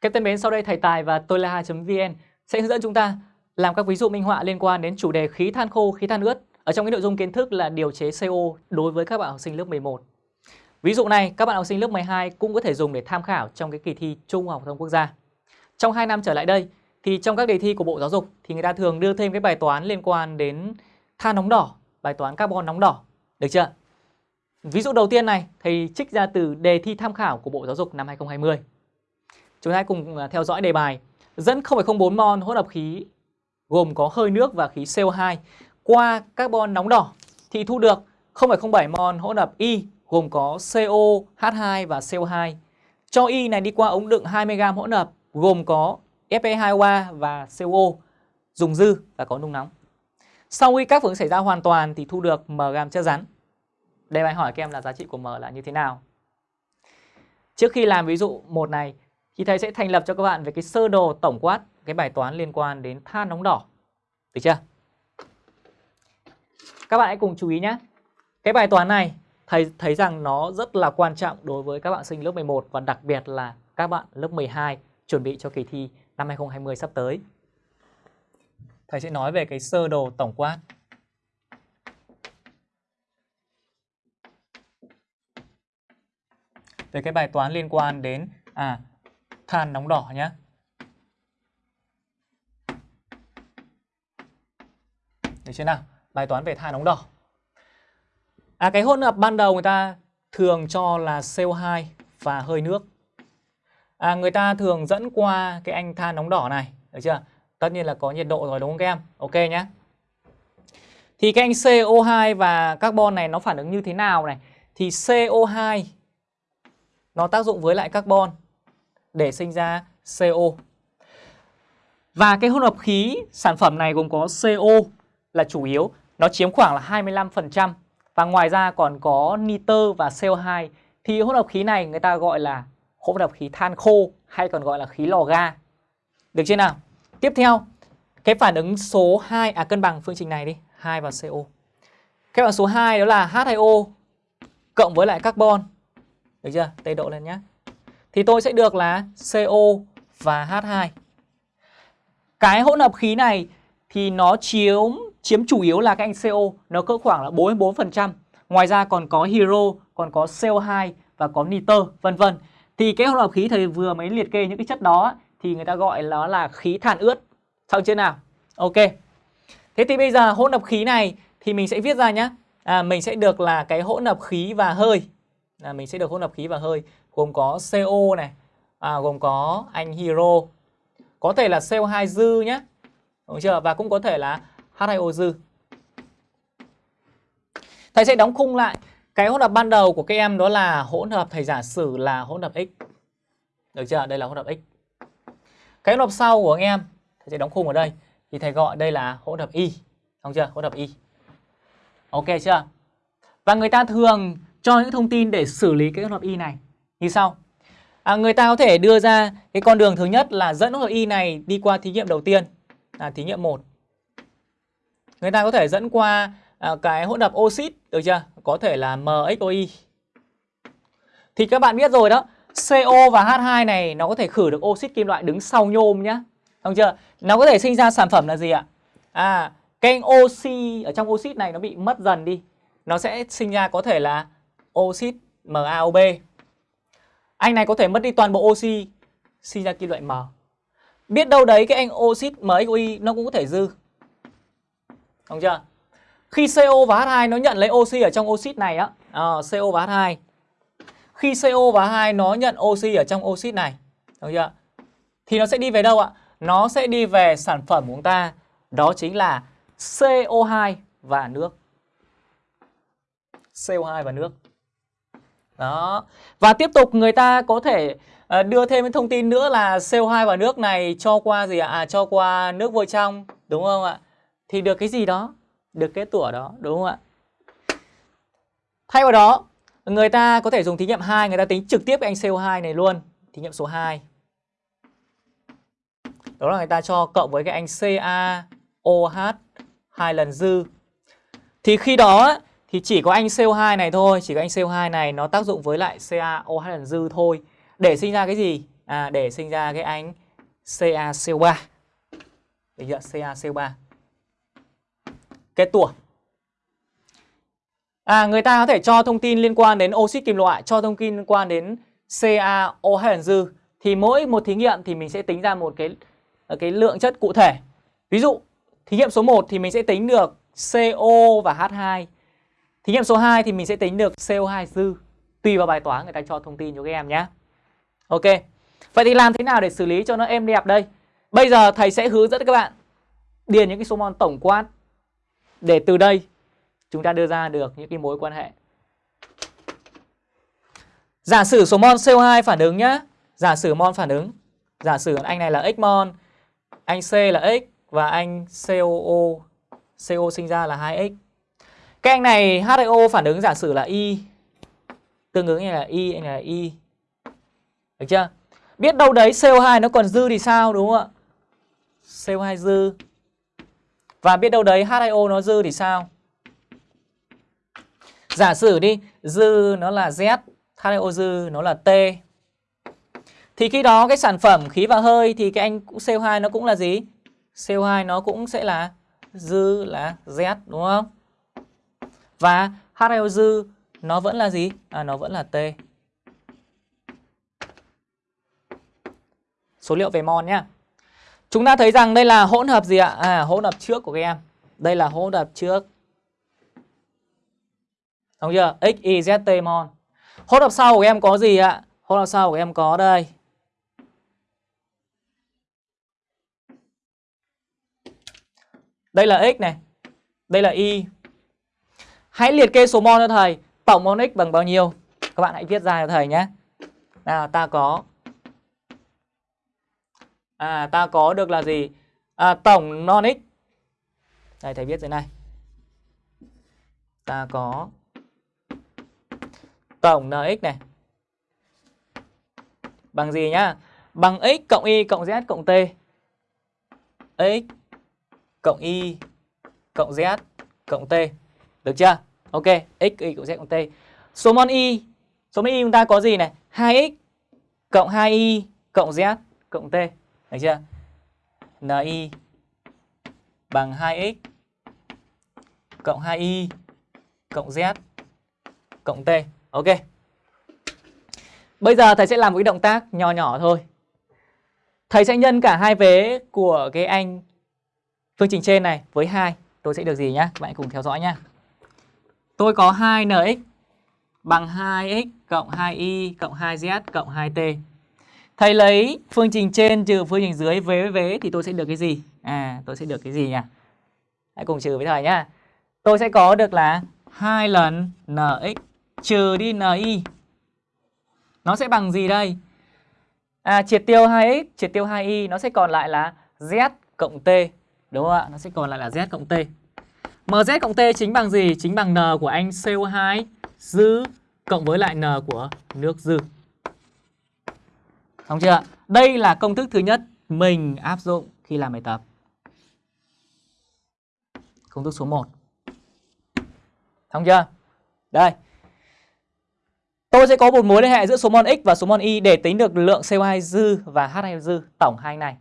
Các thân mến, sau đây thầy Tài và tôi là vn sẽ hướng dẫn chúng ta làm các ví dụ minh họa liên quan đến chủ đề khí than khô, khí than ướt ở trong cái nội dung kiến thức là điều chế CO đối với các bạn học sinh lớp 11. Ví dụ này các bạn học sinh lớp 12 cũng có thể dùng để tham khảo trong cái kỳ thi Trung học phổ thông quốc gia. Trong 2 năm trở lại đây thì trong các đề thi của Bộ Giáo dục thì người ta thường đưa thêm cái bài toán liên quan đến than nóng đỏ, bài toán carbon nóng đỏ. Được chưa? Ví dụ đầu tiên này thầy trích ra từ đề thi tham khảo của Bộ Giáo dục năm 2020. Chúng ta cùng à, theo dõi đề bài. Dẫn 0,04 mol hỗn hợp khí gồm có hơi nước và khí CO2 qua carbon nóng đỏ thì thu được 0,07 mol hỗn hợp Y gồm có CO, H2 và CO2. Cho Y này đi qua ống đựng 20g hỗn hợp gồm có Fe2O3 và CO dùng dư và có nung nóng. Sau khi các phản ứng xảy ra hoàn toàn thì thu được m gam chất rắn. Đây bài hỏi các em là giá trị của m là như thế nào? Trước khi làm ví dụ một này thì thầy sẽ thành lập cho các bạn về cái sơ đồ tổng quát cái bài toán liên quan đến than nóng đỏ. Được chưa? Các bạn hãy cùng chú ý nhé. Cái bài toán này, thầy thấy rằng nó rất là quan trọng đối với các bạn sinh lớp 11 và đặc biệt là các bạn lớp 12 chuẩn bị cho kỳ thi năm 2020 sắp tới. Thầy sẽ nói về cái sơ đồ tổng quát. Về cái bài toán liên quan đến à than nóng đỏ nhé. Được chưa nào? Bài toán về than nóng đỏ. À cái hỗn hợp ban đầu người ta thường cho là CO2 và hơi nước. À người ta thường dẫn qua cái anh than nóng đỏ này, được chưa? Tất nhiên là có nhiệt độ rồi đúng không các em? Ok nhé. Thì cái anh CO2 và carbon này nó phản ứng như thế nào này? Thì CO2 nó tác dụng với lại carbon để sinh ra CO. Và cái hỗn hợp khí sản phẩm này gồm có CO là chủ yếu, nó chiếm khoảng là 25% và ngoài ra còn có nitơ và CO2 thì hỗn hợp khí này người ta gọi là hỗn hợp khí than khô hay còn gọi là khí lò ga. Được chưa nào? Tiếp theo, cái phản ứng số 2 à cân bằng phương trình này đi, 2 và CO. Cái phản số 2 đó là H2O cộng với lại carbon. Được chưa? Tây độ lên nhé. Thì tôi sẽ được là CO và H2. Cái hỗn hợp khí này thì nó chiếm chiếm chủ yếu là cái anh CO, nó cỡ khoảng là 44%. Ngoài ra còn có hydro, còn có CO2 và có nitơ, vân vân. Thì cái hỗn hợp khí thầy vừa mới liệt kê những cái chất đó thì người ta gọi nó là khí than ướt. Xong chưa nào? Ok. Thế thì bây giờ hỗn hợp khí này thì mình sẽ viết ra nhé. À, mình sẽ được là cái hỗn hợp khí và hơi. À, mình sẽ được hỗn hợp khí và hơi gồm có CO này, à, gồm có anh Hero, Có thể là CO2 dư nhé. Đúng chưa? Và cũng có thể là H2O dư. Thầy sẽ đóng khung lại cái hỗn hợp ban đầu của các em đó là hỗn hợp thầy giả sử là hỗn hợp X. Được chưa? Đây là hỗn hợp X. Cái hỗn hợp sau của các em thầy sẽ đóng khung ở đây thì thầy gọi đây là hỗn hợp Y. Đúng chưa? Hỗn hợp Y. Ok chưa? Và người ta thường cho những thông tin để xử lý cái hỗn hợp Y này như sau. À, người ta có thể đưa ra cái con đường thứ nhất là dẫn hỗn hợp Y này đi qua thí nghiệm đầu tiên là thí nghiệm 1. Người ta có thể dẫn qua à, cái hỗn hợp oxit được chưa? Có thể là MxoY Thì các bạn biết rồi đó, CO và H2 này nó có thể khử được oxit kim loại đứng sau nhôm nhá. Không chưa? Nó có thể sinh ra sản phẩm là gì ạ? À, cái oxy ở trong oxit này nó bị mất dần đi. Nó sẽ sinh ra có thể là oxit MaOB. Anh này có thể mất đi toàn bộ oxy, sinh ra kim loại M. Biết đâu đấy cái anh oxit MXY nó cũng có thể dư. đúng chưa? Khi CO và H2 nó nhận lấy oxy ở trong oxit này á, ờ, à, CO và H2. Khi CO và H2 nó nhận oxy ở trong oxit này, đúng chưa? Thì nó sẽ đi về đâu ạ? Nó sẽ đi về sản phẩm của chúng ta, đó chính là CO2 và nước. CO2 và nước. Đó. Và tiếp tục người ta có thể ờ, đưa thêm cái thông tin nữa là CO2 vào nước này cho qua gì ạ? À, cho qua nước vôi trong, đúng không ạ? Thì được cái gì đó? Được cái tủa đó, đúng không ạ? Thay vào đó, người ta có thể dùng thí nghiệm 2, người ta tính trực tiếp cái anh CO2 này luôn. Thí nghiệm số 2. Đó là người ta cho cộng với cái anh CaOH hai lần dư. Thì khi đó thì chỉ có anh CO2 này thôi, chỉ có anh CO2 này nó tác dụng với lại CaOH lần dư thôi để sinh ra cái gì? à, để sinh ra cái anh CaCO3. Được chưa? CaCO3. Kết tủa. À, người ta có thể cho thông tin liên quan đến oxit kim loại, cho thông tin liên quan đến CaOH lần dư thì mỗi một thí nghiệm thì mình sẽ tính ra một cái cái lượng chất cụ thể. Ví dụ, thí nghiệm số 1 thì mình sẽ tính được CO và H2. Thí nghiệm số 2 thì mình sẽ tính được CO2 dư. Tùy vào bài toán người ta cho thông tin cho các em nhé. Ok. Vậy thì làm thế nào để xử lý cho nó êm đẹp đây? Bây giờ thầy sẽ hướng dẫn các bạn điền những cái số mol tổng quát để từ đây chúng ta đưa ra được những cái mối quan hệ. Giả sử số mol CO2 phản ứng nhá. Giả sử mol phản ứng. Giả sử anh này là x mol, anh C là x và anh COO CO sinh ra là 2x. Cái anh này HIO phản ứng giả sử là Y. Tương ứng như là Y, anh này là Y. Được chưa? Biết đâu đấy CO2 nó còn dư thì sao đúng không ạ? CO2 dư. Và biết đâu đấy HIO nó dư thì sao? Giả sử đi, dư nó là Z, HIO dư nó là T. Thì khi đó cái sản phẩm khí và hơi thì cái anh CO2 nó cũng là gì? CO2 nó cũng sẽ là dư là Z đúng không? Và H2O dư nó vẫn là gì? À nó vẫn là T. Số liệu về mol nhé Chúng ta thấy rằng đây là hỗn hợp gì ạ? À hỗn hợp trước của các em. Đây là hỗn hợp trước. Đúng chưa? X, Y, Z, T mol. Hỗn hợp sau của em có gì ạ? Hỗn hợp sau của em có đây. Đây là x này. Đây là y. Hãy liệt kê số mol cho thầy. Tổng mol x bằng bao nhiêu? Các bạn hãy viết ra cho thầy nhé. Nào, ta có À ta có được là gì? À tổng non x. Đây, thầy viết dưới này. Ta có tổng nx này bằng gì nhá? Bằng x cộng y cộng z cộng t. x cộng y cộng z cộng t. Được chưa? Ok, x y cộng z cộng t. Số mol y, số mol y chúng ta có gì này? 2x cộng 2y cộng z cộng t. Được chưa? Ni bằng 2x cộng 2y cộng z cộng t. Ok. Bây giờ thầy sẽ làm một cái động tác nhỏ nhỏ thôi. Thầy sẽ nhân cả hai vế của cái anh phương trình trên này với 2. Tôi sẽ được gì nhá? Các bạn cùng theo dõi nhá. Tôi có 2nx bằng 2x cộng 2y cộng 2z cộng 2t. Thầy lấy phương trình trên trừ phương trình dưới vế với vế thì tôi sẽ được cái gì? À, tôi sẽ được cái gì nhỉ? Hãy cùng trừ với thầy nhá. Tôi sẽ có được là 2 lần nx trừ đi ni. Nó sẽ bằng gì đây? À, triệt tiêu 2x, triệt tiêu 2y nó sẽ còn lại là z cộng t. Đúng không ạ? Nó sẽ còn lại là z cộng t mz cộng t chính bằng gì? Chính bằng n của anh CO2 dư cộng với lại n của nước dư. Xong chưa? Đây là công thức thứ nhất mình áp dụng khi làm bài tập. Công thức số 1. Xong chưa? Đây. Tôi sẽ có một mối liên hệ giữa số mol x và số mol y để tính được lượng CO2 dư và H2 dư tổng hai này.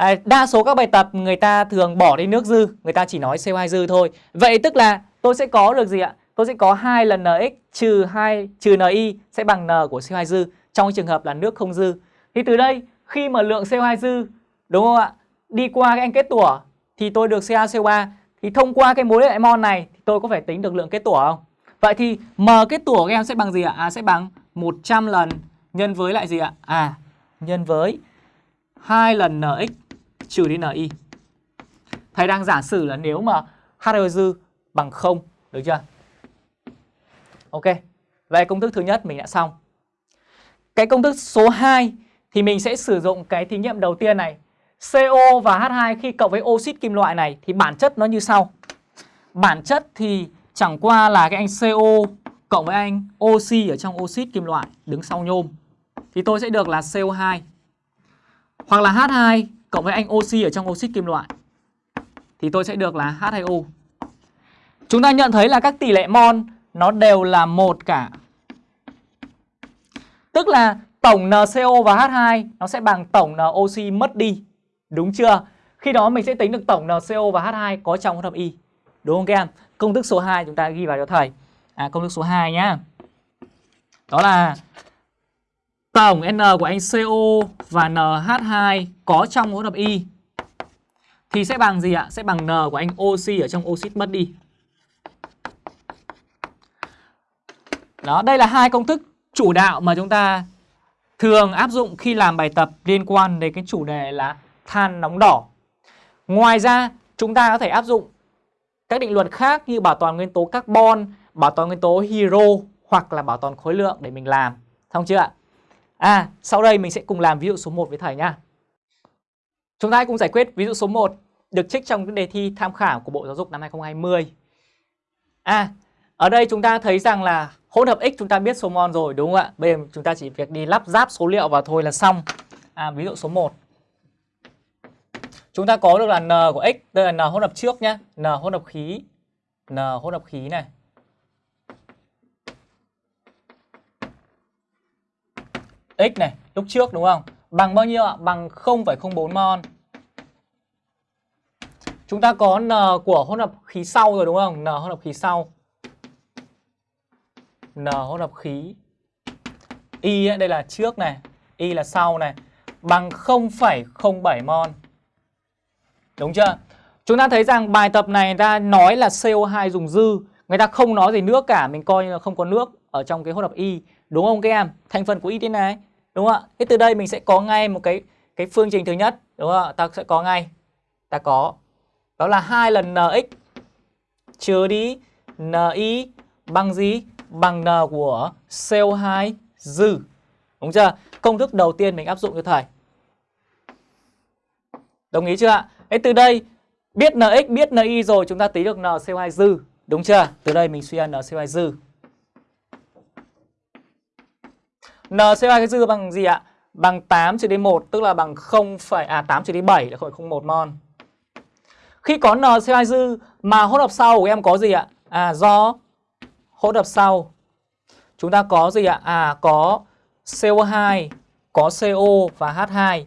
À, đa số các bài tập người ta thường bỏ đi nước dư, người ta chỉ nói CO2 dư thôi. Vậy tức là tôi sẽ có được gì ạ? Tôi sẽ có 2 lần NX trừ 2 trừ NI sẽ bằng N của CO2 dư trong trường hợp là nước không dư. Thì từ đây khi mà lượng CO2 dư đúng không ạ? Đi qua cái anh kết tủa thì tôi được CaCO3 thì thông qua cái mối hệ mol này thì tôi có phải tính được lượng kết tủa không? Vậy thì M kết tủa của em sẽ bằng gì ạ? À sẽ bằng 100 lần nhân với lại gì ạ? À nhân với 2 lần NX trừ đi NI. Thầy đang giả sử là nếu mà H dư bằng 0, được chưa? Ok. Vậy công thức thứ nhất mình đã xong. Cái công thức số 2 thì mình sẽ sử dụng cái thí nghiệm đầu tiên này. CO và H2 khi cộng với oxit kim loại này thì bản chất nó như sau. Bản chất thì chẳng qua là cái anh CO cộng với anh oxy ở trong oxit kim loại đứng sau nhôm. Thì tôi sẽ được là CO2. Hoặc là H2 cộng với anh oxy ở trong oxit kim loại. Thì tôi sẽ được là H2O. Chúng ta nhận thấy là các tỷ lệ mol nó đều là một cả. Tức là tổng NCO và H2 nó sẽ bằng tổng NOC mất đi. Đúng chưa? Khi đó mình sẽ tính được tổng NCO và H2 có trong hỗn hợp Y. Đúng không các em? Công thức số 2 chúng ta ghi vào cho thầy. À công thức số 2 nhá. Đó là tổng N của anh CO và NH2 có trong hỗn hợp Y thì sẽ bằng gì ạ? Sẽ bằng N của anh oxy ở trong oxit mất đi. Đó, đây là hai công thức chủ đạo mà chúng ta thường áp dụng khi làm bài tập liên quan đến cái chủ đề là than nóng đỏ. Ngoài ra, chúng ta có thể áp dụng các định luật khác như bảo toàn nguyên tố carbon, bảo toàn nguyên tố hydro hoặc là bảo toàn khối lượng để mình làm. Xong chưa ạ? À, sau đây mình sẽ cùng làm ví dụ số 1 với thầy nhá. Chúng ta hãy cùng giải quyết ví dụ số 1 được trích trong cái đề thi tham khảo của Bộ Giáo dục năm 2020. À, ở đây chúng ta thấy rằng là hỗn hợp X chúng ta biết số mol rồi đúng không ạ? Bây giờ chúng ta chỉ việc đi lắp ráp số liệu vào thôi là xong. À, ví dụ số 1. Chúng ta có được là N của X, đây là N hỗn hợp trước nhá, N hỗn hợp khí. N hỗn hợp khí này. X này, lúc trước đúng không? Bằng bao nhiêu ạ? Bằng 0,04 mol. Chúng ta có N của hỗn hợp khí sau rồi đúng không? N hỗn hợp khí sau. N hỗn hợp khí. Y ấy, đây là trước này, Y là sau này. Bằng 0,07 mol. Đúng chưa? Chúng ta thấy rằng bài tập này người ta nói là CO2 dùng dư. Người ta không nói gì nước cả, mình coi như là không có nước ở trong cái hỗn hợp Y. Đúng không các em? Thành phần của Y thế này. Đúng không ạ? Thế từ đây mình sẽ có ngay một cái cái phương trình thứ nhất. Đúng không ạ? Ta sẽ có ngay. Ta có đó là hai lần nx trừ đi ni bằng gì? Bằng n của CO2 dư. Đúng chưa? Công thức đầu tiên mình áp dụng cho thầy. Đồng ý chưa ạ? Thế từ đây biết nx, biết ni rồi chúng ta tính được n CO2 dư. Đúng chưa? Từ đây mình suy ra n CO2 dư. NCO2 cái dư bằng gì ạ? Bằng 8 trừ đi 1 tức là bằng 0, à 8 trừ đi 7 là 0,01 mol. Khi có NCO2 dư mà hỗn hợp sau của em có gì ạ? À do hỗn hợp sau chúng ta có gì ạ? À có CO2, có CO và H2.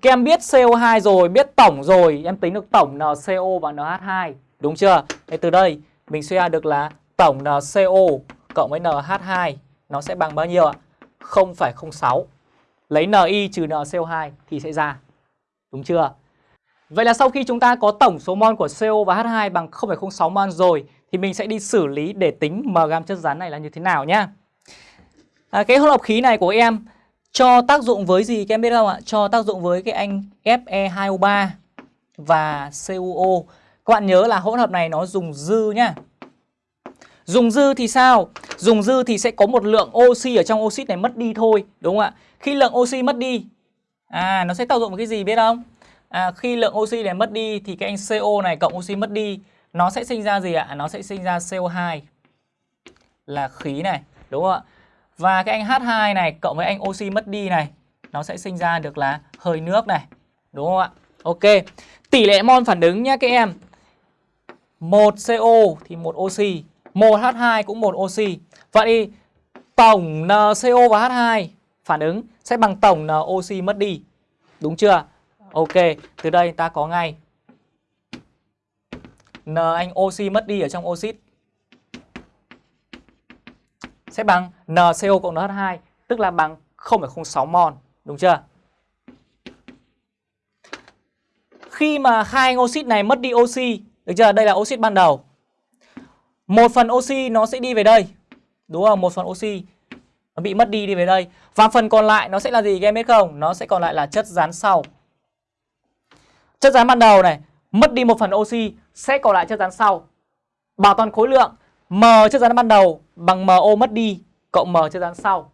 Các em biết CO2 rồi, biết tổng rồi, em tính được tổng NCO và NH2, đúng chưa? Thế từ đây mình suy ra được là tổng NCO cộng với NH2 nó sẽ bằng bao nhiêu ạ? 0,06. Lấy Ni trừ NCO2 thì sẽ ra. Đúng chưa? Vậy là sau khi chúng ta có tổng số mol của CO và H2 bằng 0,06 mol rồi thì mình sẽ đi xử lý để tính m gam chất rắn này là như thế nào nhá. À, cái hỗn hợp khí này của em cho tác dụng với gì các em biết không ạ? Cho tác dụng với cái anh Fe2O3 và CuO. Các bạn nhớ là hỗn hợp này nó dùng dư nhá. Dùng dư thì sao? Dùng dư thì sẽ có một lượng oxy ở trong oxit này mất đi thôi, đúng không ạ? Khi lượng oxy mất đi, à nó sẽ tác dụng với cái gì biết không? à, khi lượng oxy này mất đi thì cái anh CO này cộng oxy mất đi nó sẽ sinh ra gì ạ? Nó sẽ sinh ra CO2 là khí này, đúng không ạ? Và cái anh H2 này cộng với anh oxy mất đi này nó sẽ sinh ra được là hơi nước này, đúng không ạ? Ok. Tỷ lệ mol phản ứng nhé các em. một CO thì một oxy, 1H2 cũng một oxy. Vậy thì tổng NCO và H2 phản ứng sẽ bằng tổng N oxy mất đi. Đúng chưa? Ok, từ đây ta có ngay N anh oxy mất đi ở trong oxit sẽ bằng NCO cộng NH2 tức là bằng 0,06 mol, đúng chưa? Khi mà hai anh oxit này mất đi oxy, được chưa? Đây là oxit ban đầu. Một phần oxy nó sẽ đi về đây. Đúng không? Một phần oxy nó bị mất đi đi về đây. Và phần còn lại nó sẽ là gì các em biết không? Nó sẽ còn lại là chất rắn sau. Chất rắn ban đầu này mất đi một phần oxy sẽ còn lại chất rắn sau. Bảo toàn khối lượng M chất rắn ban đầu bằng MO mất đi cộng M chất rắn sau.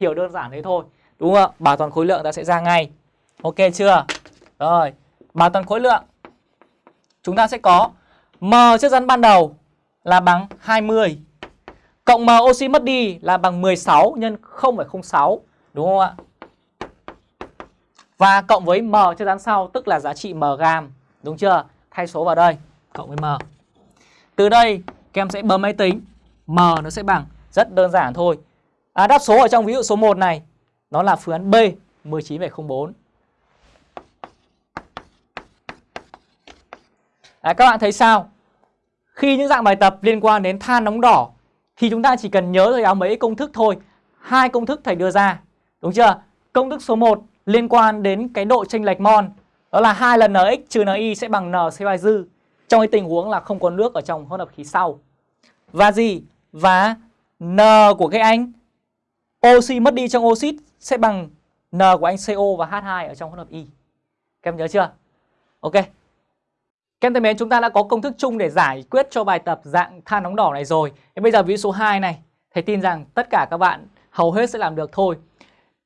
Hiểu đơn giản thế thôi. Đúng không ạ? Bảo toàn khối lượng ta sẽ ra ngay. Ok chưa? Rồi, bảo toàn khối lượng. Chúng ta sẽ có M chất rắn ban đầu là bằng 20 cộng M oxy mất đi là bằng 16 nhân 0,06 đúng không ạ? Và cộng với M cho dán sau tức là giá trị M gam. Đúng chưa? Thay số vào đây. Cộng với M. Từ đây các em sẽ bấm máy tính. M nó sẽ bằng. Rất đơn giản thôi. À, đáp số ở trong ví dụ số 1 này nó là phương án B 19,04. À, các bạn thấy sao? Khi những dạng bài tập liên quan đến than nóng đỏ, thì chúng ta chỉ cần nhớ rồi áo mấy công thức thôi. Hai công thức thầy đưa ra. Đúng chưa? Công thức số 1 liên quan đến cái độ chênh lệch mol. Đó là hai lần NX trừ NI sẽ bằng N CO2 dư. Trong cái tình huống là không có nước ở trong hỗn hợp khí sau. Và gì? Và N của cái anh oxy mất đi trong oxit sẽ bằng N của anh CO và H2 ở trong hỗn hợp Y. Các em nhớ chưa? Ok. Các em thân mến, chúng ta đã có công thức chung để giải quyết cho bài tập dạng than nóng đỏ này rồi. Thế bây giờ ví dụ số 2 này, thầy tin rằng tất cả các bạn hầu hết sẽ làm được thôi.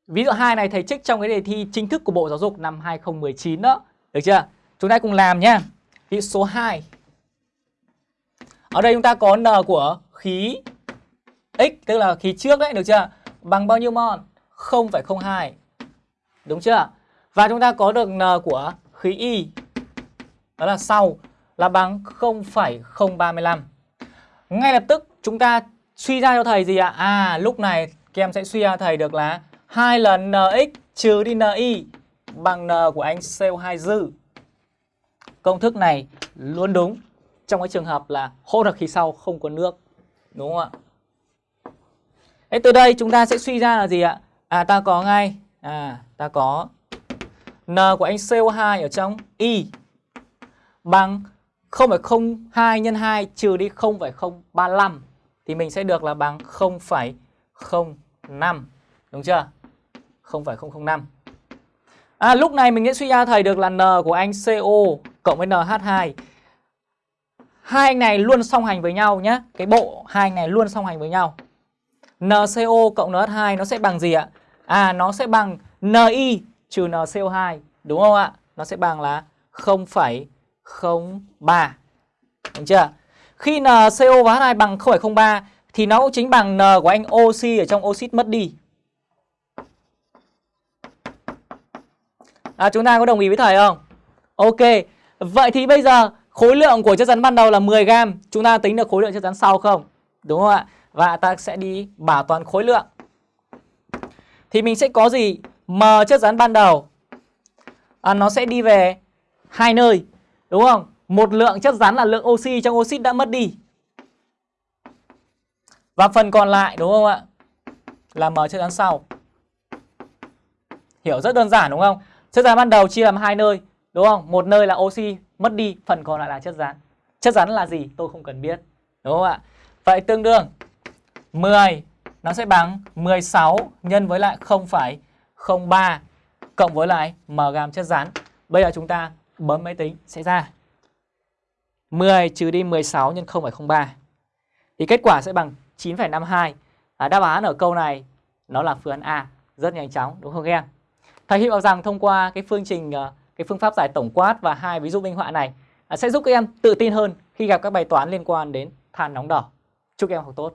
Ví dụ 2 này thầy trích trong cái đề thi chính thức của Bộ Giáo dục năm 2019 đó. Được chưa? Chúng ta cùng làm nhé. Ví dụ số 2. Ở đây chúng ta có N của khí X, tức là khí trước đấy, được chưa? Bằng bao nhiêu mol? 0,02. Đúng chưa? Và chúng ta có được N của khí Y đó là sau là bằng 0,035. Ngay lập tức chúng ta suy ra cho thầy gì ạ? À lúc này các em sẽ suy ra thầy được là 2 lần nx trừ đi ni bằng n của anh CO2 dư. Công thức này luôn đúng trong cái trường hợp là hỗn hợp khí sau không có nước. Đúng không ạ? Thế từ đây chúng ta sẽ suy ra là gì ạ? À ta có ngay à ta có n của anh CO2 ở trong y bằng 0,02 nhân 2 trừ đi 0,035 thì mình sẽ được là bằng 0,05 đúng chưa? 0,005. À lúc này mình sẽ suy ra thầy được là N của anh CO cộng với NH2. Hai anh này luôn song hành với nhau nhé. Cái bộ hai anh này luôn song hành với nhau. NCO cộng NH2 nó sẽ bằng gì ạ? À nó sẽ bằng NI trừ NCO2 đúng không ạ? Nó sẽ bằng là 0, 0,03. Đúng chưa? Khi NCO và H2 bằng 0,03 thì nó cũng chính bằng N của anh oxy ở trong oxit mất đi. À, chúng ta có đồng ý với thầy không? Ok. Vậy thì bây giờ khối lượng của chất rắn ban đầu là 10 gram, chúng ta tính được khối lượng chất rắn sau không? Đúng không ạ? Và ta sẽ đi bảo toàn khối lượng. Thì mình sẽ có gì? M chất rắn ban đầu à, nó sẽ đi về hai nơi Đúng không? Một lượng chất rắn là lượng oxy trong oxit đã mất đi. Và phần còn lại đúng không ạ? Là M chất rắn sau. Hiểu rất đơn giản đúng không? Chất rắn ban đầu chia làm hai nơi, đúng không? Một nơi là oxy mất đi, phần còn lại là chất rắn. Chất rắn là gì? Tôi không cần biết. Đúng không ạ? Vậy tương đương 10 nó sẽ bằng 16 nhân với lại 0,03 cộng với lại m gam chất rắn. Bây giờ chúng ta bấm máy tính sẽ ra. 10 trừ đi 16 nhân 0,03 thì kết quả sẽ bằng 9,52 à, đáp án ở câu này nó là phương án A rất nhanh chóng đúng không em? Thầy hy vọng rằng thông qua cái phương trình ờ, cái phương pháp giải tổng quát và hai ví dụ minh họa này à, sẽ giúp các em tự tin hơn khi gặp các bài toán liên quan đến than nóng đỏ. Chúc các em học tốt.